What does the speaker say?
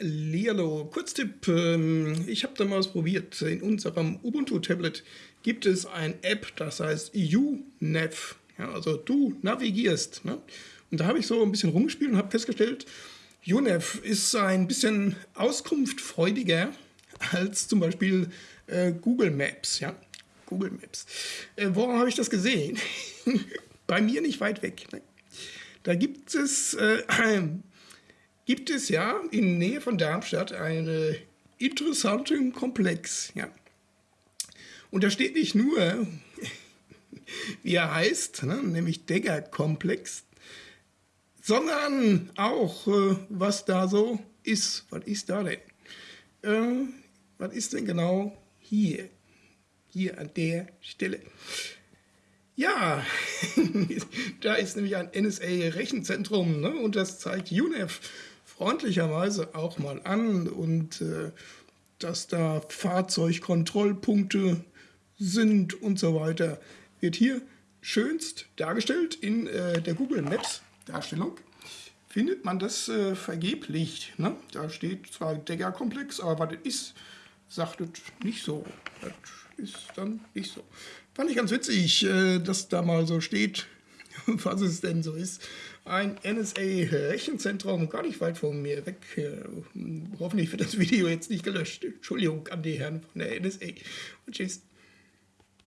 Hallihallo, Kurztipp. ähm, Ich habe da mal was probiert. In unserem Ubuntu-Tablet gibt es ein App, das heißt UNav. Ja, also du navigierst. Ne? Und da habe ich so ein bisschen rumgespielt und habe festgestellt, UNav ist ein bisschen auskunftfreudiger als zum Beispiel äh, Google Maps. Ja? Google Maps. Äh, woran habe ich das gesehen? Bei mir nicht weit weg. Ne? Da gibt es äh, gibt es ja in Nähe von Darmstadt einen interessanten Komplex. Ja. Und da steht nicht nur, wie er heißt, ne, nämlich Degger-Komplex, sondern auch, äh, was da so ist. Was ist da denn? Äh, was ist denn genau hier? Hier an der Stelle. Ja, da ist nämlich ein NSA-Rechenzentrum ne? und das zeigt UNEF freundlicherweise auch mal an und äh, dass da Fahrzeugkontrollpunkte sind und so weiter, wird hier schönst dargestellt in äh, der Google Maps Darstellung. Findet man das äh, vergeblich. Ne? Da steht zwar Degger-Komplex, aber was das ist, sagt es nicht so. Das ist dann nicht so. Fand ich ganz witzig, äh, dass da mal so steht, was es denn so ist. Ein NSA-Rechenzentrum gar nicht weit von mir weg. Äh, hoffentlich wird das Video jetzt nicht gelöscht. Entschuldigung an die Herren von der NSA. Und tschüss.